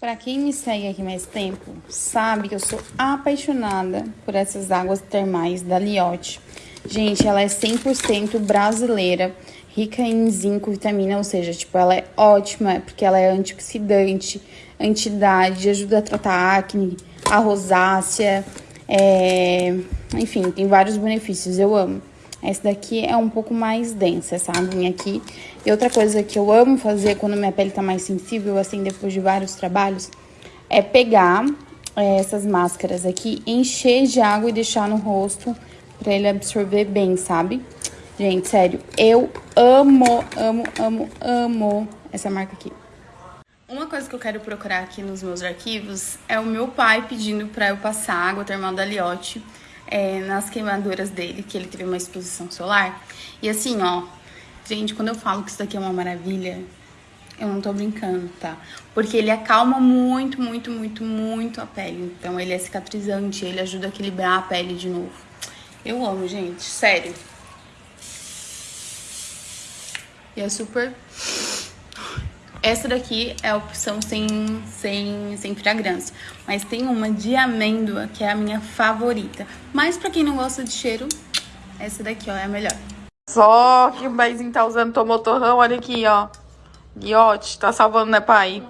Pra quem me segue aqui mais tempo, sabe que eu sou apaixonada por essas águas termais da Liotte. Gente, ela é 100% brasileira, rica em zinco, vitamina, ou seja, tipo, ela é ótima porque ela é antioxidante, antidade, ajuda a tratar acne, a rosácea, é... enfim, tem vários benefícios, eu amo. Essa daqui é um pouco mais densa, essa aguinha aqui. E outra coisa que eu amo fazer quando minha pele tá mais sensível, assim, depois de vários trabalhos, é pegar é, essas máscaras aqui, encher de água e deixar no rosto pra ele absorver bem, sabe? Gente, sério, eu amo, amo, amo, amo essa marca aqui. Uma coisa que eu quero procurar aqui nos meus arquivos é o meu pai pedindo pra eu passar água termal da Liotte é, nas queimaduras dele, que ele teve uma exposição solar. E assim, ó, gente, quando eu falo que isso daqui é uma maravilha, eu não tô brincando, tá? Porque ele acalma muito, muito, muito, muito a pele. Então ele é cicatrizante, ele ajuda a equilibrar a pele de novo. Eu amo, gente, sério. E é super essa daqui é a opção sem, sem, sem fragrância. Mas tem uma de amêndoa, que é a minha favorita. Mas pra quem não gosta de cheiro, essa daqui, ó, é a melhor. Só que o Baizinho tá usando, tomou torrão, olha aqui, ó. Guiote, tá salvando, né, pai?